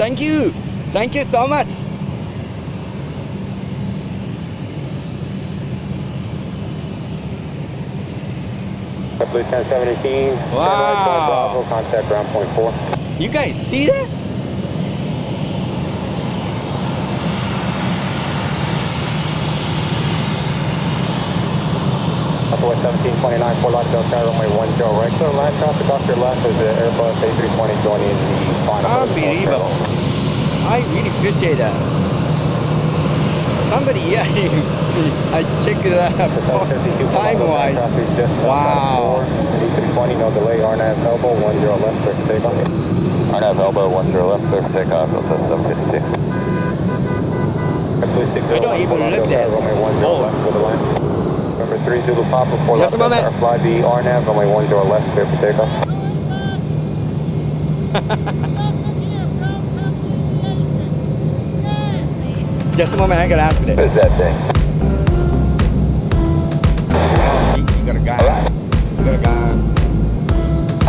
Thank you. Thank you so much. Blue 1017. Wow. Contact ground point four. You guys see that? Southwest 1729, Fort Lauderdale, Sky runway 10 right. So line traffic off your left is the Airbus A320 going in the final. Unbelievable. I really appreciate that. Somebody, yeah, I checked it out time wise. Wow. A320, no delay, RNAV elbow, 10 left, clear for takeoff. RNAV elbow, 10 left, clear for takeoff, Delta 752. I don't even look at it. Runway 10 Oh. 3 Zulu Papa, 4 Just a left, moment. fly the RNAV, runway 10 left, clear for takeoff. Just a moment, I gotta ask it. What is that thing? You, got a guy. You got a guy.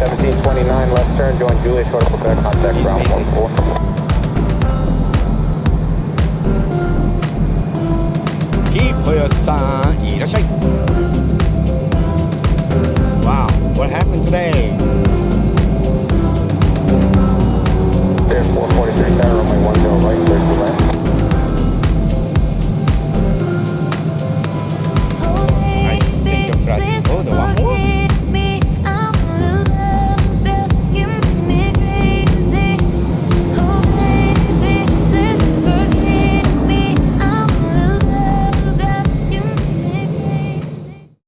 1729 left turn, join Juliet, short of Quebec, contact He's busy. 14. Keep for your son. いらっしゃい. Wow, what happened today?